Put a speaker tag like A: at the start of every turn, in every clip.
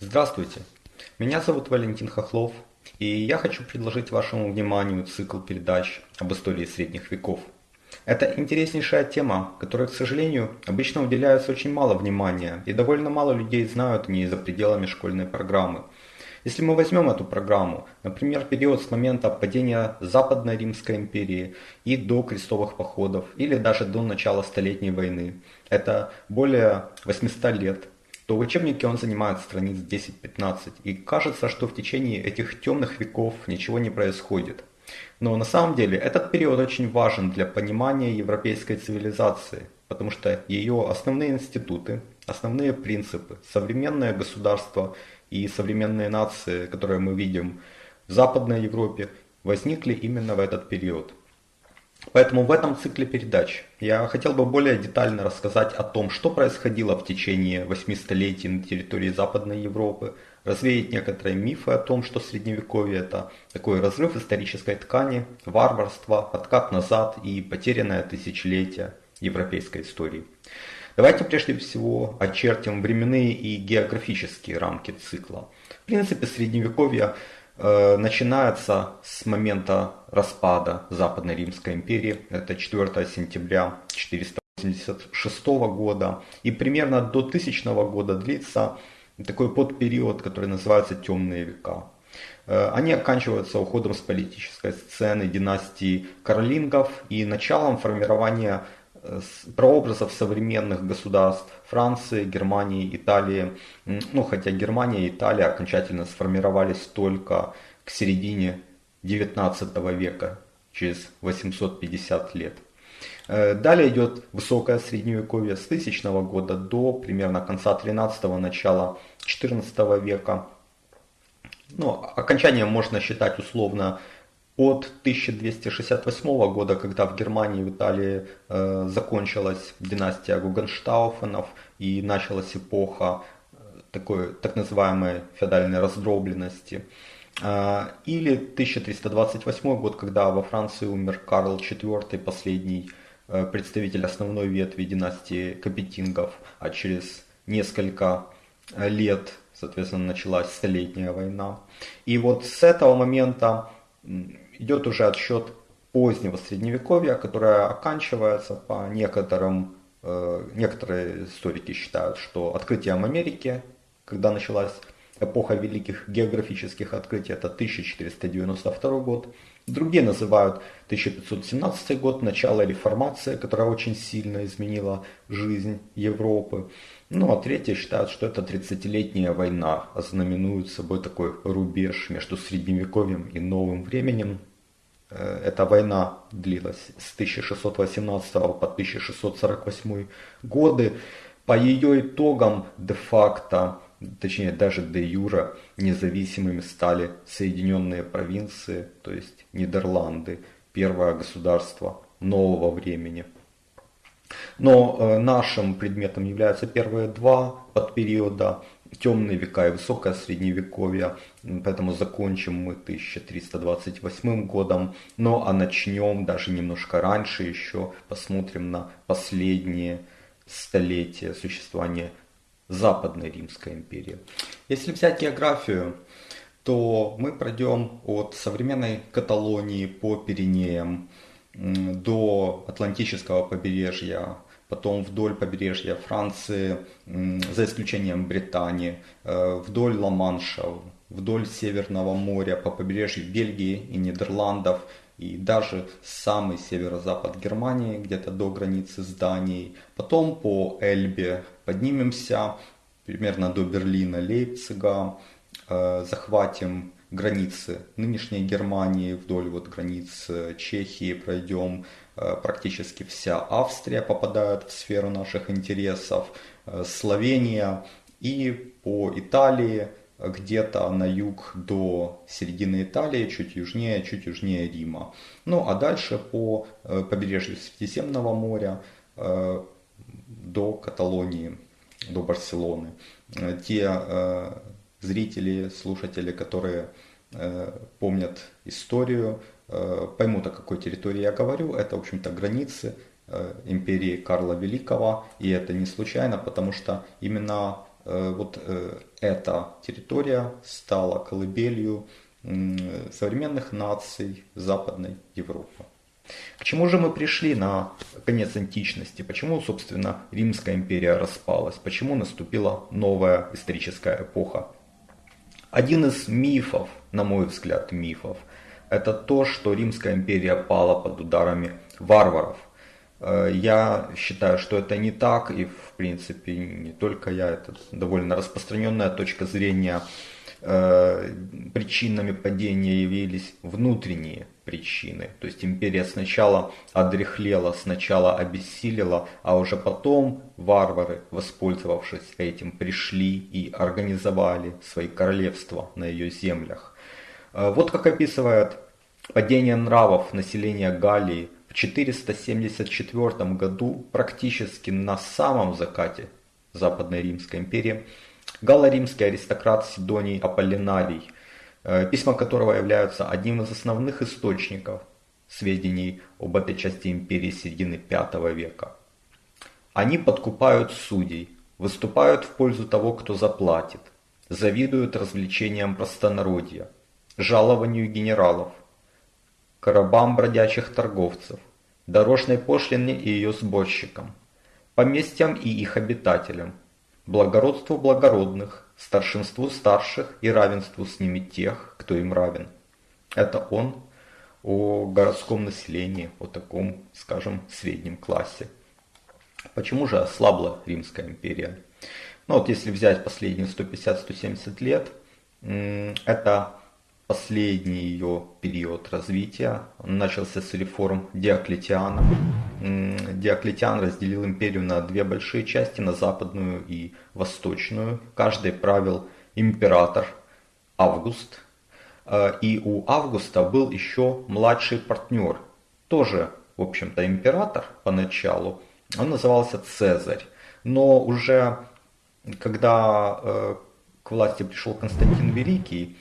A: Здравствуйте, меня зовут Валентин Хохлов, и я хочу предложить вашему вниманию цикл передач об истории средних веков. Это интереснейшая тема, которой, к сожалению, обычно уделяется очень мало внимания, и довольно мало людей знают о ней за пределами школьной программы. Если мы возьмем эту программу, например, период с момента падения Западной Римской империи и до крестовых походов, или даже до начала Столетней войны, это более 800 лет, то в учебнике он занимает страниц 10-15, и кажется, что в течение этих темных веков ничего не происходит. Но на самом деле этот период очень важен для понимания европейской цивилизации, потому что ее основные институты, основные принципы, современное государство и современные нации, которые мы видим в Западной Европе, возникли именно в этот период – Поэтому в этом цикле передач я хотел бы более детально рассказать о том, что происходило в течение восьми столетий на территории Западной Европы, развеять некоторые мифы о том, что Средневековье это такой разрыв исторической ткани, варварство, откат назад и потерянное тысячелетие европейской истории. Давайте прежде всего очертим временные и географические рамки цикла. В принципе, Средневековье Э, начинается с момента распада Западной Римской империи, это 4 сентября 486 года, и примерно до 1000 года длится такой подпериод, который называется Темные века. Э, они оканчиваются уходом с политической сцены династии Каролингов и началом формирования прообразов современных государств Франции, Германии, Италии. Ну, хотя Германия и Италия окончательно сформировались только к середине XIX века, через 850 лет. Э, далее идет высокое средневековье с 1000 года до примерно конца 13-го, начала 14 века. Ну, окончанием можно считать условно от 1268 года, когда в Германии и в Италии э, закончилась династия Гугенштауфенов и началась эпоха э, такой так называемой феодальной раздробленности. Э, или 1328 год, когда во Франции умер Карл IV, последний э, представитель основной ветви династии Капетингов, а через несколько лет, соответственно, началась Столетняя война. И вот с этого момента идет уже отсчет позднего средневековья, которое оканчивается по некоторым, э, некоторые историки считают, что открытием Америки, когда началась эпоха великих географических открытий, это 1492 год. Другие называют 1517 год, начало реформации, которая очень сильно изменила жизнь Европы. Ну а третьи считают, что это 30-летняя война, ознаменует собой такой рубеж между средневековьем и новым временем. Э, эта война длилась с 1618 по 1648 годы. По ее итогам де-факто, точнее даже де-юра, независимыми стали Соединенные провинции, то есть Нидерланды, первое государство нового времени. Но э, нашим предметом являются первые два подпериода темные века и высокое средневековье, поэтому закончим мы 1328 годом, но а начнем даже немножко раньше еще, посмотрим на последние столетия существования Западной Римской империи. Если взять географию, то мы пройдем от современной Каталонии по Пиренеям до Атлантического побережья потом вдоль побережья Франции, за исключением Британии, э, вдоль Ла-Манша, вдоль Северного моря, по побережью Бельгии и Нидерландов, и даже самый северо-запад Германии, где-то до границы с Данией. Потом по Эльбе поднимемся примерно до Берлина, Лейпцига, э, захватим границы нынешней Германии, вдоль вот границ э, Чехии пройдем, Э, практически вся Австрия попадает в сферу наших интересов, э, Словения и по Италии где-то на юг до середины Италии, чуть южнее, чуть южнее Рима. Ну а дальше по побережью Средиземного моря до Каталонии, до Барселоны. Те зрители, слушатели, которые помнят историю, поймут, о какой территории я говорю. Это, в общем-то, границы империи Карла Великого. И это не случайно, потому что именно вот эта территория стала колыбелью современных наций Западной Европы. К чему же мы пришли на конец античности? Почему, собственно, Римская империя распалась? Почему наступила новая историческая эпоха? Один из мифов, на мой взгляд, мифов, это то, что Римская империя пала под ударами варваров. Э, я считаю, что это не так, и в принципе не только я, это довольно распространенная точка зрения причинами падения явились внутренние причины. То есть империя сначала одрехлела, сначала обессилила, а уже потом варвары, воспользовавшись этим, пришли и организовали свои королевства на ее землях. Э, вот как описывает падение нравов населения Галлии в 474 году практически на самом закате Западной Римской империи – галло-римский аристократ Сидоний Аполлинарий, э, письма которого являются одним из основных источников сведений об этой части империи середины V века. Они подкупают судей, выступают в пользу того, кто заплатит, завидуют развлечениям простонародья, жалованию генералов, коробам бродячих торговцев, дорожной пошлине и ее сборщикам, поместьям и их обитателям, благородству благородных, старшинству старших и равенству с ними тех, кто им равен. Это он о городском населении, о таком, скажем, среднем классе. Почему же ослабла Римская империя? Ну вот если взять последние 150-170 лет, это последний ее период развития. Он начался с реформ Диоклетиана. Диоклетиан разделил империю на две большие части, на западную и восточную. Каждый правил император Август. Э, и у Августа был еще младший партнер, тоже, в общем-то, император поначалу. Он назывался Цезарь. Но уже когда э, к власти пришел Константин Великий,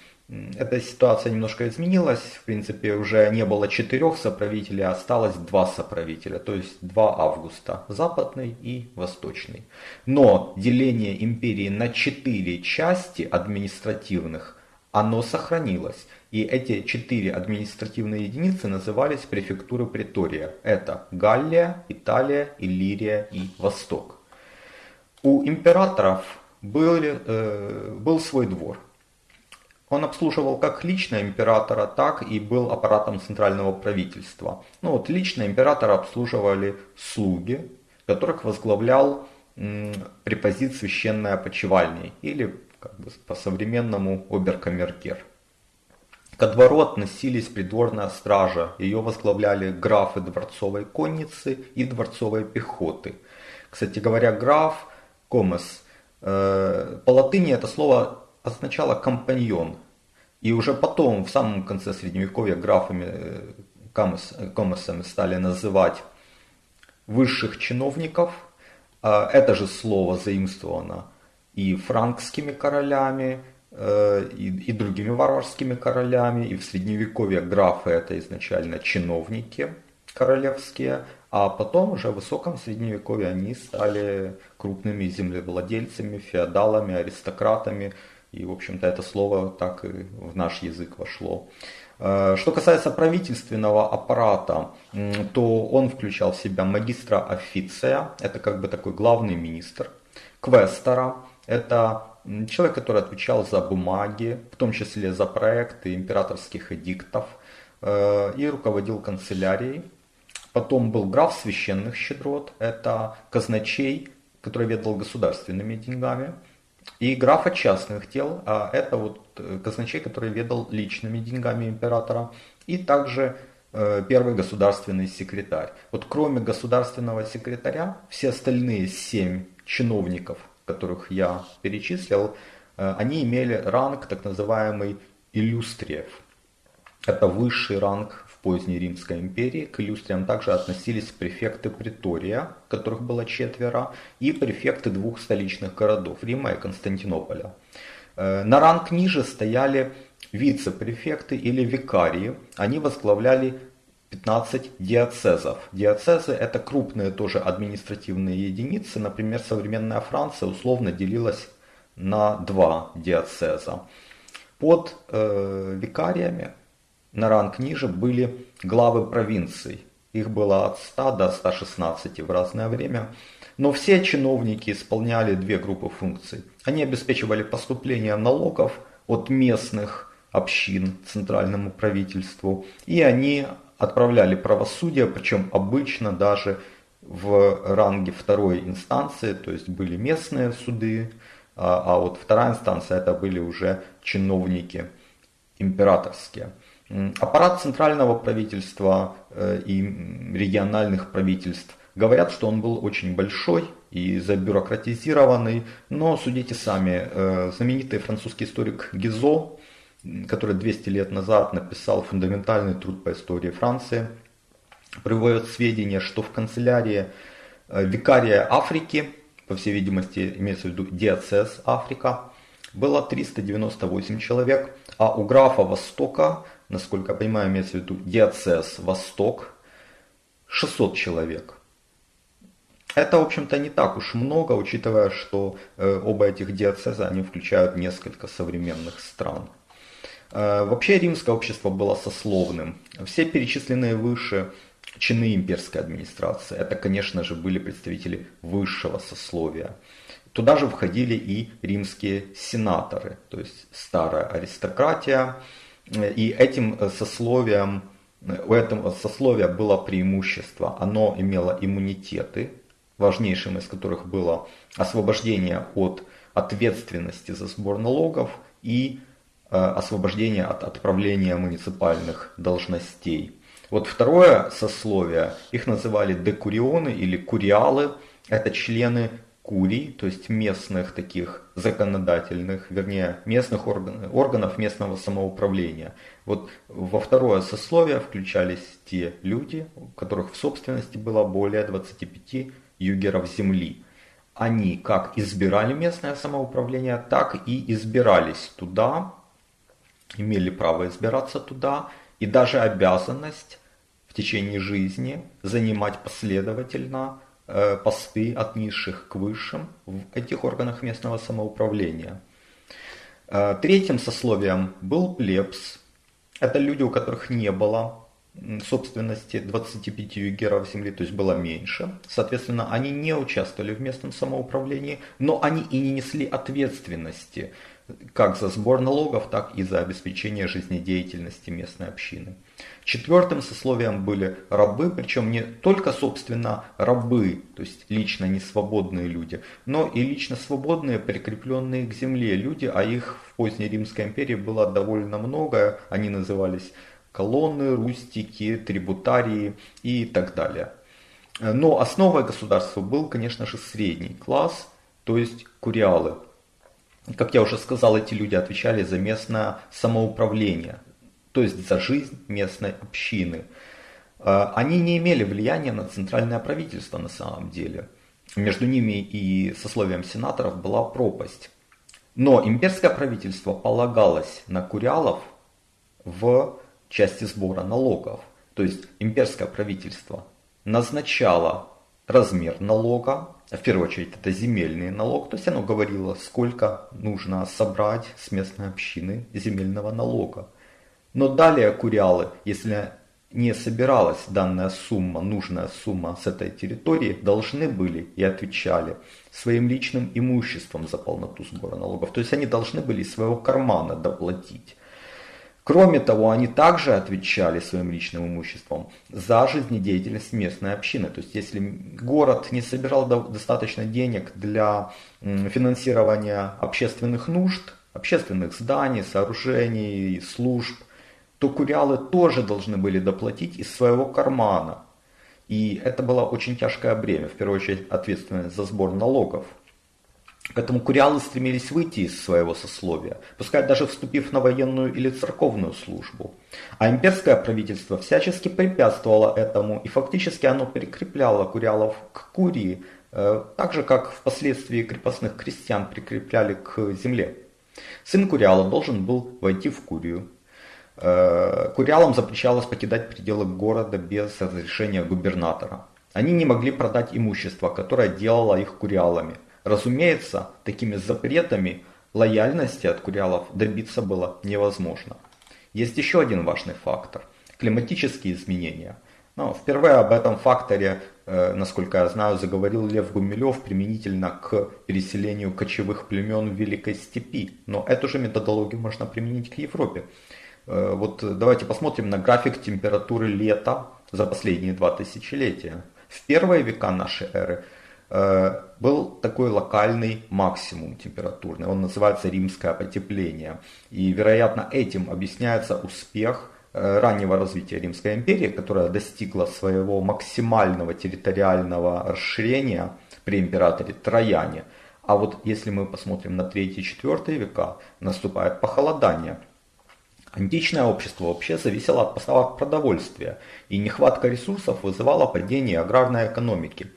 A: эта ситуация немножко изменилась. В принципе, уже не было четырех соправителей, а осталось два соправителя, то есть два августа, западный и восточный. Но деление империи на четыре части административных, оно сохранилось. И эти четыре административные единицы назывались префектуры Притория. Это Галлия, Италия, Иллирия и Восток. У императоров был, э, был свой двор – он обслуживал как лично императора, так и был аппаратом центрального правительства. Ну вот лично императора обслуживали слуги, которых возглавлял препозит священной опочивальни или как бы по-современному оберкамергер. Ко двору относились придворная стража, ее возглавляли графы дворцовой конницы и дворцовой пехоты. Кстати говоря, граф, комес, э, по латыни это слово означало компаньон. И уже потом, в самом конце средневековья, графами, э, коммерсами стали называть высших чиновников. А это же слово заимствовано и франкскими королями, э, и, и другими варварскими королями. И в средневековье графы это изначально чиновники королевские, а потом уже в высоком средневековье они стали крупными землевладельцами, феодалами, аристократами, и, в общем-то, это слово так и в наш язык вошло. Э, что касается правительственного аппарата, то он включал в себя магистра официя, это как бы такой главный министр, квестора, это человек, который отвечал за бумаги, в том числе за проекты императорских эдиктов, э, и руководил канцелярией. Потом был граф священных щедрот, это казначей, который ведал государственными деньгами. И графа частных дел, а это вот э, казначей, который ведал личными деньгами императора, и также э, первый государственный секретарь. Вот кроме государственного секретаря, все остальные семь чиновников, которых я перечислил, э, они имели ранг так называемый иллюстриев. Это высший ранг поздней Римской империи к иллюстриям также относились префекты Притория, которых было четверо, и префекты двух столичных городов, Рима и Константинополя. Э, на ранг ниже стояли вице-префекты или викарии, они возглавляли 15 диацезов. Диацезы это крупные тоже административные единицы. Например, современная Франция условно делилась на два диацеза. Под э, викариями на ранг ниже были главы провинций. Их было от 100 до 116 в разное время. Но все чиновники исполняли две группы функций. Они обеспечивали поступление налогов от местных общин центральному правительству. И они отправляли правосудие, причем обычно даже в ранге второй инстанции, то есть были местные суды, а, а вот вторая инстанция это были уже чиновники императорские. Аппарат центрального правительства э, и региональных правительств говорят, что он был очень большой и забюрократизированный, но судите сами, э, знаменитый французский историк Гизо, который 200 лет назад написал фундаментальный труд по истории Франции, приводит сведения, что в канцелярии э, викария Африки, по всей видимости имеется в виду диацез Африка, было 398 человек, а у графа Востока насколько я понимаю, имеется в виду диацез Восток, 600 человек. Это, в общем-то, не так уж много, учитывая, что э, оба этих диацеза, они включают несколько современных стран. Э, вообще римское общество было сословным. Все перечисленные выше чины имперской администрации, это, конечно же, были представители высшего сословия. Туда же входили и римские сенаторы, то есть старая аристократия, и этим э, сословием, э, у этого сословия было преимущество. Оно имело иммунитеты, важнейшим из которых было освобождение от ответственности за сбор налогов и э, освобождение от отправления муниципальных должностей. Вот второе сословие, их называли декурионы или куриалы, это члены курий, то есть местных таких законодательных, вернее, местных органов, органов местного самоуправления. Вот во второе сословие включались те люди, у которых в собственности было более 25 югеров земли. Они как избирали местное самоуправление, так и избирались туда, имели право избираться туда, и даже обязанность в течение жизни занимать последовательно посты от низших к высшим в этих органах местного самоуправления. Э, третьим сословием был плебс. Это люди, у которых не было собственности 25 югеров земли, то есть было меньше. Соответственно, они не участвовали в местном самоуправлении, но они и не несли ответственности как за сбор налогов, так и за обеспечение жизнедеятельности местной общины. Четвертым сословием были рабы, причем не только, собственно, рабы, то есть лично не свободные люди, но и лично свободные, прикрепленные к земле люди, а их в поздней Римской империи было довольно много, они назывались колонны, рустики, трибутарии и так далее. Но основой государства был, конечно же, средний класс, то есть куриалы. Как я уже сказал, эти люди отвечали за местное самоуправление, то есть за жизнь местной общины. А, они не имели влияния на центральное правительство на самом деле. Между ними и сословием сенаторов была пропасть. Но имперское правительство полагалось на курялов в части сбора налогов. То есть имперское правительство назначало размер налога, в первую очередь это земельный налог, то есть оно говорило, сколько нужно собрать с местной общины земельного налога. Но далее курялы, если не собиралась данная сумма, нужная сумма с этой территории, должны были и отвечали своим личным имуществом за полноту сбора налогов. То есть они должны были из своего кармана доплатить. Кроме того, они также отвечали своим личным имуществом за жизнедеятельность местной общины. То есть, если город не собирал достаточно денег для финансирования общественных нужд, общественных зданий, сооружений, служб, то курялы тоже должны были доплатить из своего кармана. И это было очень тяжкое бремя, в первую очередь ответственность за сбор налогов. Поэтому курялы стремились выйти из своего сословия, пускай даже вступив на военную или церковную службу. А имперское правительство всячески препятствовало этому, и фактически оно прикрепляло курялов к курии, э, так же как впоследствии крепостных крестьян прикрепляли к земле. Сын Куриала должен был войти в Курию. Э, Куриалам запрещалось покидать пределы города без разрешения губернатора. Они не могли продать имущество, которое делало их куриалами. Разумеется, такими запретами лояльности от куриалов добиться было невозможно. Есть еще один важный фактор – климатические изменения. Но впервые об этом факторе, э, насколько я знаю, заговорил Лев Гумилев применительно к переселению кочевых племен в Великой Степи. Но эту же методологию можно применить к Европе. Э, вот давайте посмотрим на график температуры лета за последние два тысячелетия. В первые века нашей эры э, был такой локальный максимум температурный, он называется римское потепление. И, вероятно, этим объясняется успех э, раннего развития Римской империи, которая достигла своего максимального территориального расширения при императоре Трояне. А вот если мы посмотрим на 3-4 века, наступает похолодание – Античное общество вообще зависело от поставок продовольствия, и нехватка ресурсов вызывала падение аграрной экономики.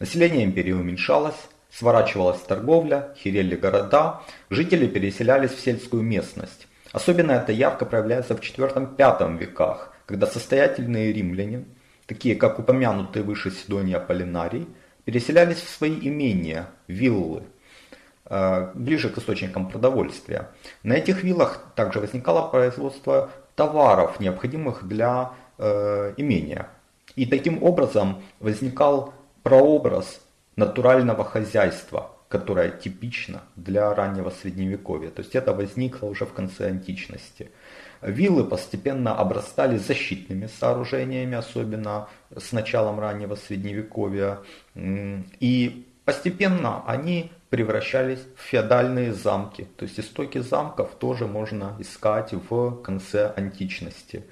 A: Население империи уменьшалось, сворачивалась торговля, херели города, жители переселялись в сельскую местность. Особенно это ярко проявляется в IV-V веках, когда состоятельные римляне, такие как упомянутые выше Сидония Полинарий, переселялись в свои имения, виллы, ближе к источникам продовольствия. На этих виллах также возникало производство товаров, необходимых для э, имения. И таким образом возникал прообраз натурального хозяйства, которое типично для раннего средневековья. То есть это возникло уже в конце античности. Виллы постепенно обрастали защитными сооружениями, особенно с началом раннего средневековья. И постепенно они превращались в феодальные замки. То есть истоки замков тоже можно искать в конце античности.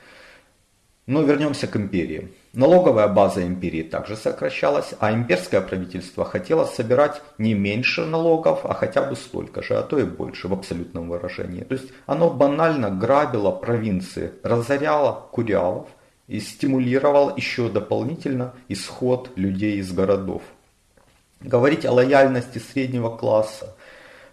A: Но вернемся к империи. Налоговая база империи также сокращалась, а имперское правительство хотело собирать не меньше налогов, а хотя бы столько же, а то и больше в абсолютном выражении. То есть оно банально грабило провинции, разоряло курялов и стимулировало еще дополнительно исход людей из городов. Говорить о лояльности среднего класса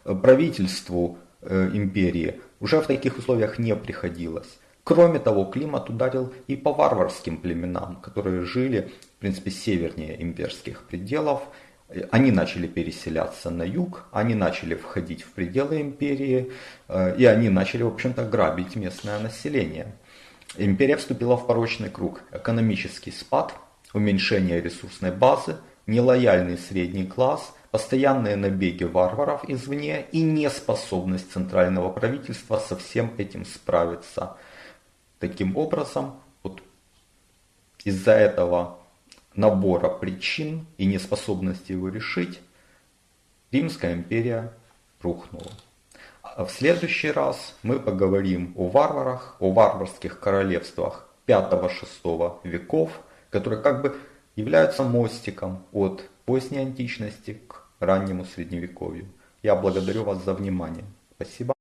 A: э, правительству э, империи уже в таких условиях не приходилось. Кроме того, климат ударил и по варварским племенам, которые жили, в принципе, севернее имперских пределов. Э, они начали переселяться на юг, они начали входить в пределы империи, и они начали, в общем-то, грабить местное население. Империя вступила в порочный круг. Экономический спад, уменьшение ресурсной базы – нелояльный средний класс, постоянные набеги варваров извне и неспособность центрального правительства со всем этим справиться. Таким образом, вот из-за этого набора причин и неспособности его решить, Римская империя рухнула. А в следующий раз мы поговорим о варварах, о варварских королевствах 5-6 веков, которые как бы являются мостиком от поздней античности к раннему средневековью. Я благодарю вас за внимание. Спасибо.